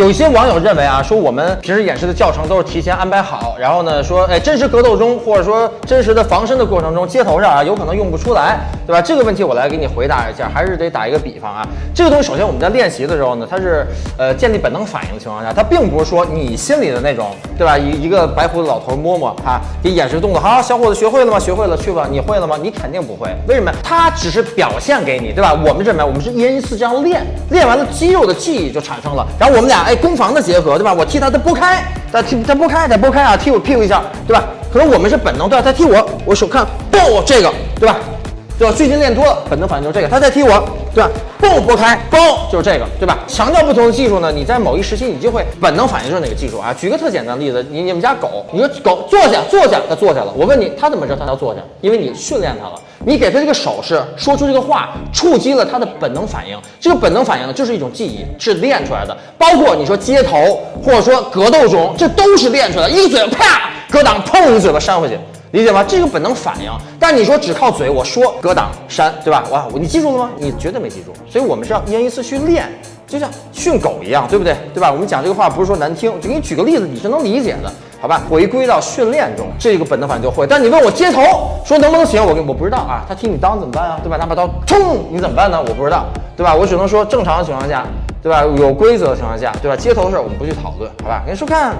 有些网友认为啊，说我们平时演示的教程都是提前安排好，然后呢说，哎，真实格斗中或者说真实的防身的过程中，街头上啊有可能用不出来，对吧？这个问题我来给你回答一下，还是得打一个比方啊。这个东西首先我们在练习的时候呢，它是呃建立本能反应的情况下，它并不是说你心里的那种，对吧？一一个白胡子老头摸摸啊，给演示动作，好，小伙子学会了吗？学会了，去吧。你会了吗？你肯定不会，为什么？他只是表现给你，对吧？我们认为我们是一人一次这样练，练完了肌肉的记忆就产生了，然后我们俩哎攻防的结合。对吧？我踢他，他拨开，他踢他拨开，他拨开啊，踢我屁股一下，对吧？可能我们是本能，对吧？他踢我，我手看，嘣，这个，对吧？对吧？最近练多了，本能反应就是这个。他再踢我，对吧？嘣，拨开，嘣，就是这个，对吧？强调不同的技术呢，你在某一时期你就会本能反应就是哪个技术啊？举个特简单的例子，你你们家狗，你说狗坐下，坐下，它坐下了。我问你，它怎么知道它要坐下？因为你训练它了。你给它这个手势，说出这个话，触及了它的本能反应。这个本能反应呢就是一种记忆，是练出来的。包括你说街头，或者说格斗中，这都是练出来的。一嘴啪，格挡，砰，一嘴巴扇回去，理解吗？这个本能反应。但你说只靠嘴，我说格挡扇，对吧？哇，你记住了吗？你绝对没记住。所以我们是要一人一次去练，就像训狗一样，对不对？对吧？我们讲这个话不是说难听，就给你举个例子，你是能理解的。好吧，回归到训练中，这个本能反应就会。但你问我接头说能不能行，我我不知道啊。他踢你裆怎么办啊？对吧？拿把刀冲你怎么办呢？我不知道，对吧？我只能说正常的情况下，对吧？有规则的情况下，对吧？接头的事我们不去讨论，好吧？给你收看。